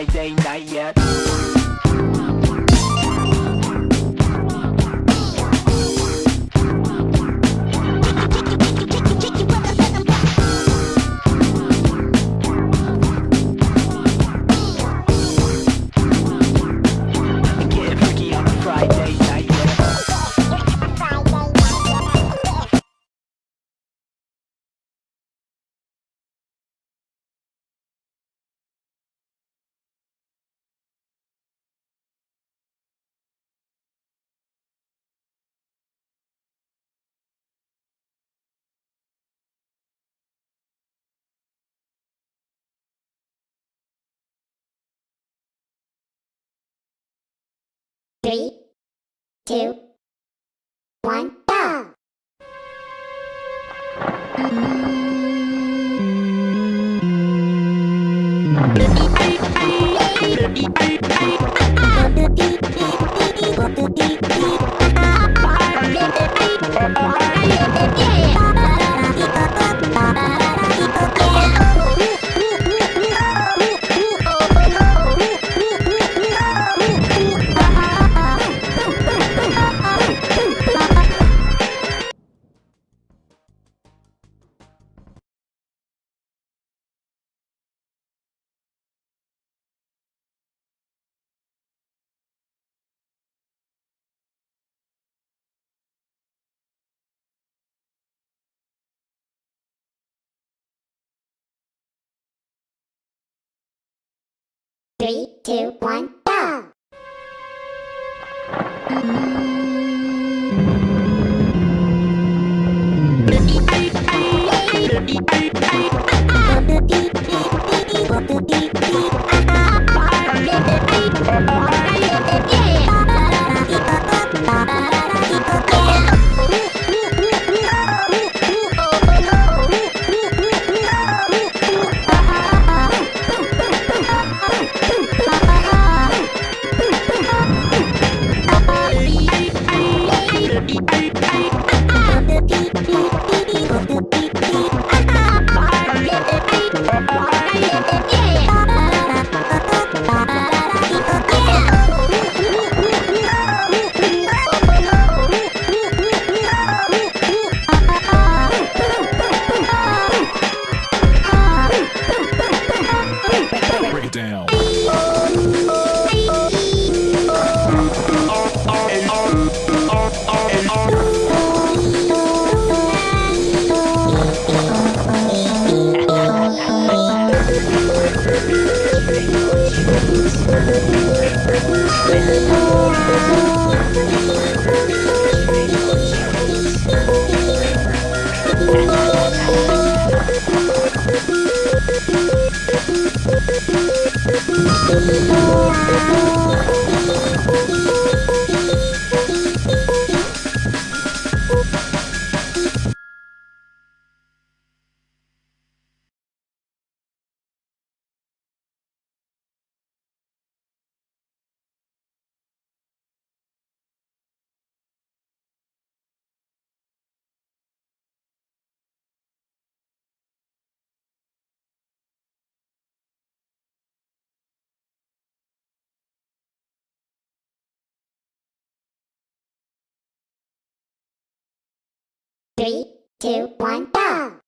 Friday night yet. Three, two, one, go! Three, two, one, go! Down. Oh, oh, oh. Three, two, one, go!